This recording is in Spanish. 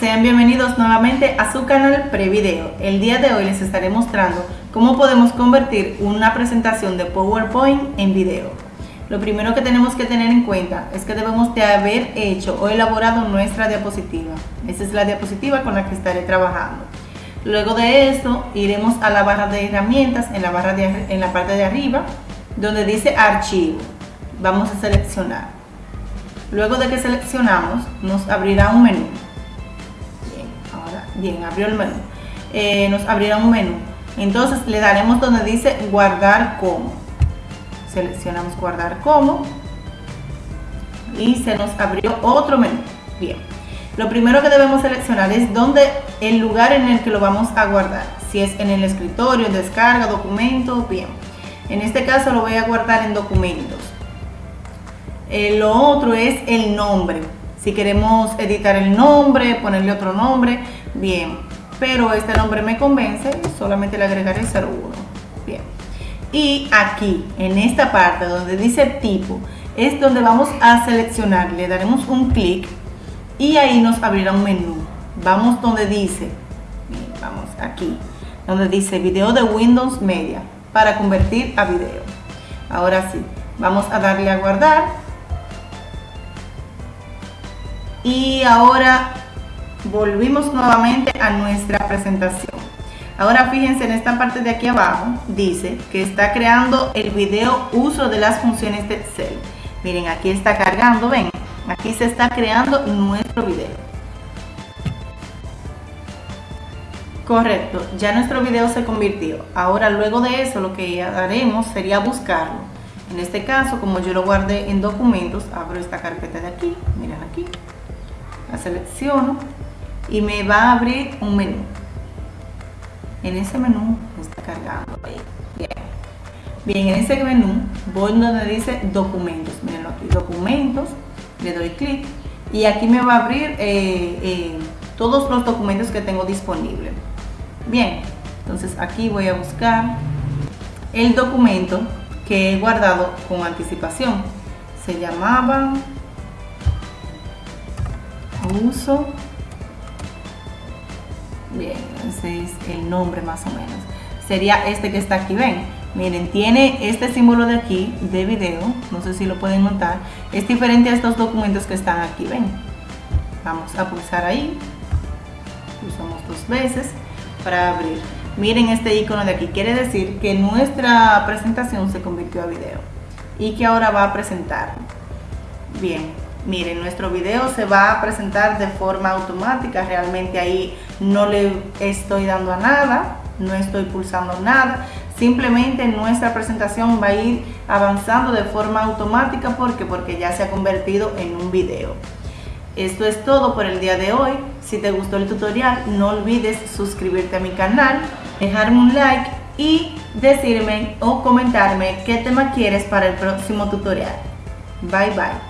Sean bienvenidos nuevamente a su canal Prevideo. El día de hoy les estaré mostrando cómo podemos convertir una presentación de PowerPoint en video. Lo primero que tenemos que tener en cuenta es que debemos de haber hecho o elaborado nuestra diapositiva. Esta es la diapositiva con la que estaré trabajando. Luego de esto iremos a la barra de herramientas en la, barra de, en la parte de arriba donde dice archivo. Vamos a seleccionar. Luego de que seleccionamos nos abrirá un menú Bien, abrió el menú. Eh, nos abrirá un menú. Entonces le daremos donde dice guardar como. Seleccionamos guardar como. Y se nos abrió otro menú. Bien. Lo primero que debemos seleccionar es donde el lugar en el que lo vamos a guardar. Si es en el escritorio, descarga, documento, bien. En este caso lo voy a guardar en documentos. Eh, lo otro es el nombre. Si queremos editar el nombre, ponerle otro nombre, bien. Pero este nombre me convence, solamente le agregaré 01. Bien. Y aquí, en esta parte donde dice tipo, es donde vamos a seleccionar. Le daremos un clic y ahí nos abrirá un menú. Vamos donde dice, vamos aquí, donde dice video de Windows Media para convertir a video. Ahora sí, vamos a darle a guardar y ahora volvimos nuevamente a nuestra presentación. Ahora fíjense en esta parte de aquí abajo, dice que está creando el video uso de las funciones de Excel. Miren, aquí está cargando, ven, aquí se está creando nuestro video. Correcto, ya nuestro video se convirtió. Ahora luego de eso lo que haremos sería buscarlo. En este caso, como yo lo guardé en documentos, abro esta carpeta de aquí, miren aquí, la selecciono y me va a abrir un menú. En ese menú está cargando Bien. Bien, en ese menú voy donde dice documentos. Miren aquí, documentos, le doy clic y aquí me va a abrir eh, eh, todos los documentos que tengo disponibles. Bien, entonces aquí voy a buscar el documento que he guardado con anticipación. Se llamaba uso bien es el nombre más o menos. Sería este que está aquí ven. Miren tiene este símbolo de aquí de video no sé si lo pueden notar. Es diferente a estos documentos que están aquí ven. Vamos a pulsar ahí. Pulsamos dos veces para abrir. Miren este icono de aquí quiere decir que nuestra presentación se convirtió a video y que ahora va a presentar. Bien Miren, nuestro video se va a presentar de forma automática, realmente ahí no le estoy dando a nada, no estoy pulsando nada, simplemente nuestra presentación va a ir avanzando de forma automática porque porque ya se ha convertido en un video. Esto es todo por el día de hoy. Si te gustó el tutorial, no olvides suscribirte a mi canal, dejarme un like y decirme o comentarme qué tema quieres para el próximo tutorial. Bye bye.